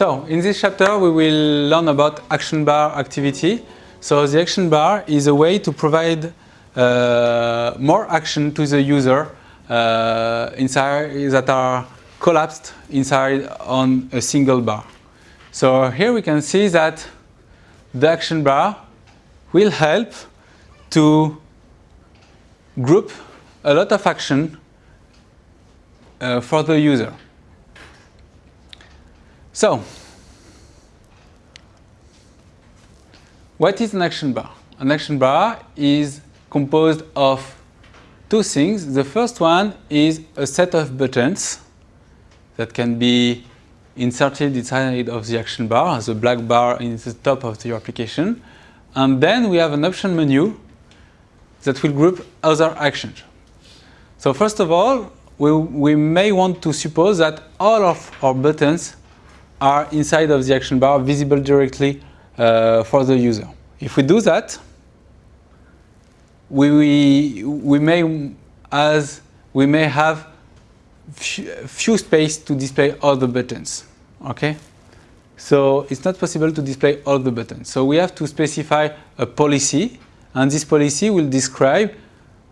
So, in this chapter we will learn about action bar activity. So the action bar is a way to provide uh, more action to the user uh, inside that are collapsed inside on a single bar. So here we can see that the action bar will help to group a lot of action uh, for the user. So, what is an action bar? An action bar is composed of two things. The first one is a set of buttons that can be inserted inside of the action bar as a black bar in the top of your application. And then we have an option menu that will group other actions. So first of all, we, we may want to suppose that all of our buttons are inside of the action bar visible directly uh, for the user. If we do that, we, we, we may as we may have few space to display all the buttons. Okay, so it's not possible to display all the buttons. So we have to specify a policy, and this policy will describe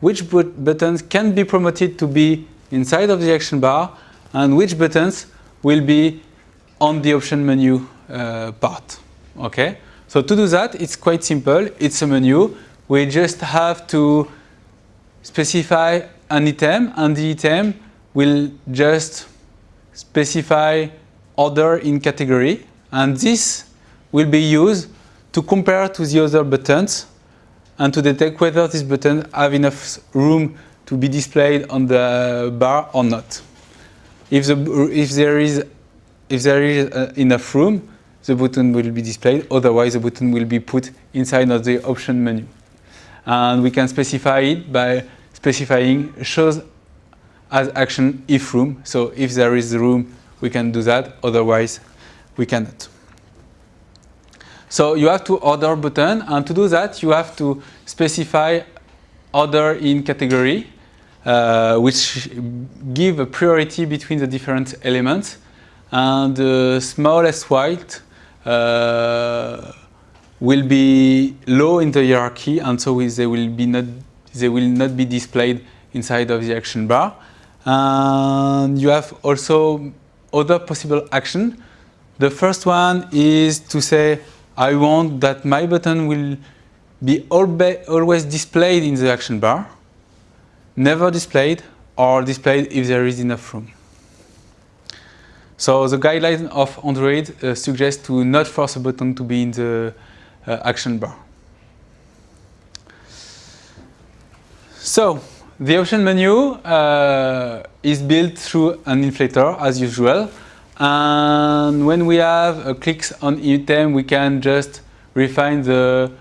which buttons can be promoted to be inside of the action bar and which buttons will be on the option menu uh, part. Okay, so to do that, it's quite simple. It's a menu. We just have to specify an item, and the item will just specify order in category, and this will be used to compare to the other buttons and to detect whether this button have enough room to be displayed on the bar or not. If, the, if there is, if there is uh, enough room, the button will be displayed, otherwise the button will be put inside of the option menu. And we can specify it by specifying shows as action if room. So if there is room, we can do that, otherwise we cannot. So you have to order button, and to do that, you have to specify order in category, uh, which give a priority between the different elements. And the smallest white uh, will be low in the hierarchy, and so they will be not they will not be displayed inside of the action bar. And you have also other possible action. The first one is to say I want that my button will be always displayed in the action bar, never displayed, or displayed if there is enough room. So the guideline of Android uh, suggests to not force a button to be in the uh, action bar. So the option menu uh, is built through an inflator as usual. And when we have a clicks on item, we can just refine the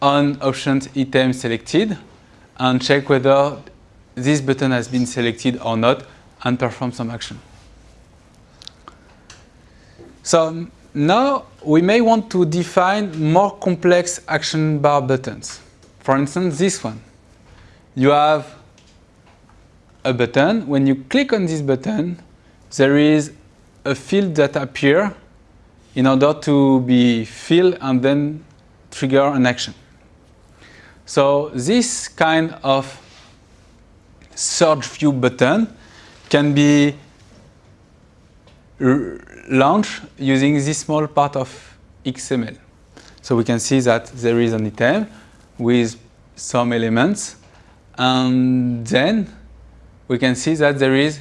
on options item selected and check whether this button has been selected or not and perform some action. So now we may want to define more complex action bar buttons. For instance, this one. You have a button. When you click on this button, there is a field that appear in order to be filled and then trigger an action. So this kind of search view button can be launched using this small part of XML. So we can see that there is an item with some elements and then we can see that there is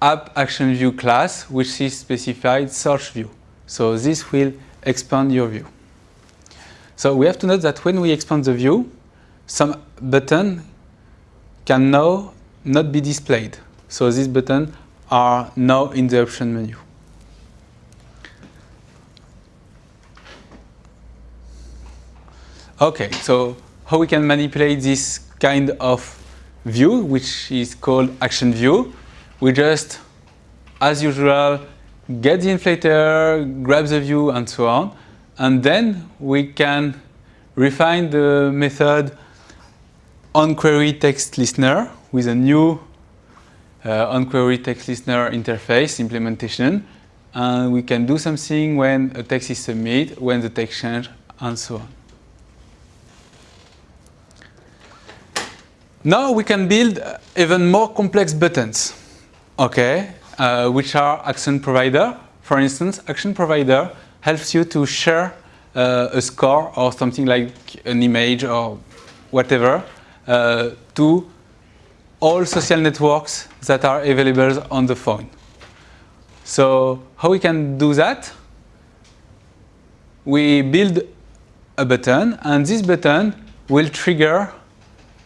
app action view class, which is specified search view. So this will expand your view. So we have to note that when we expand the view, some button can now not be displayed. So this buttons are now in the option menu. Okay, so how we can manipulate this kind of view, which is called action view we just, as usual, get the inflator, grab the view, and so on. And then we can refine the method onQuery text listener with a new onQuery text listener interface implementation and we can do something when a text is submitted, when the text change, and so on. Now we can build even more complex buttons, okay, uh, which are action provider. For instance, action provider helps you to share uh, a score or something like an image or whatever uh, to all social networks that are available on the phone. So how we can do that? We build a button and this button will trigger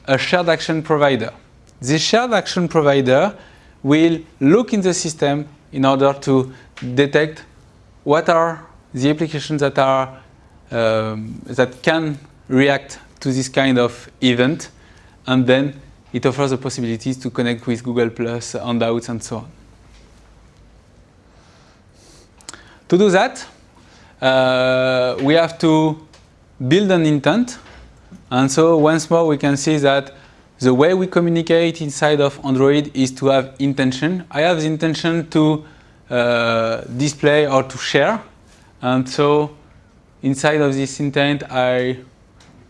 a shared action provider. This shared action provider will look in the system in order to detect what are the applications that are um, that can react to this kind of event and then it offers the possibilities to connect with Google Plus, Hangouts and so on. To do that, uh, we have to build an intent. And so once more, we can see that the way we communicate inside of Android is to have intention. I have the intention to uh, display or to share. And so inside of this intent, I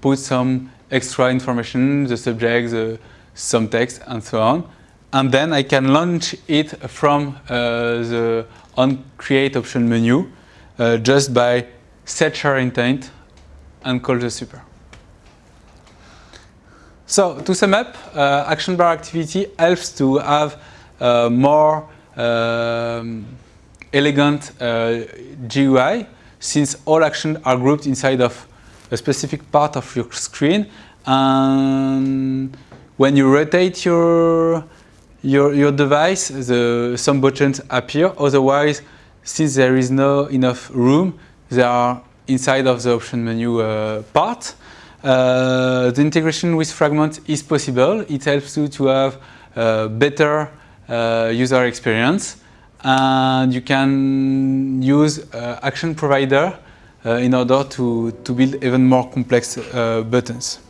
put some extra information, the subject, the, some text, and so on. And then I can launch it from uh, the on create option menu uh, just by set share intent and call the super. So to sum up, uh, action bar activity helps to have uh, more um, elegant uh, GUI since all actions are grouped inside of a specific part of your screen and when you rotate your your, your device, the, some buttons appear. Otherwise, since there is no enough room, they are inside of the option menu uh, part. Uh, the integration with Fragment is possible. It helps you to have a better uh, user experience. And you can use uh, Action Provider uh, in order to, to build even more complex uh, buttons.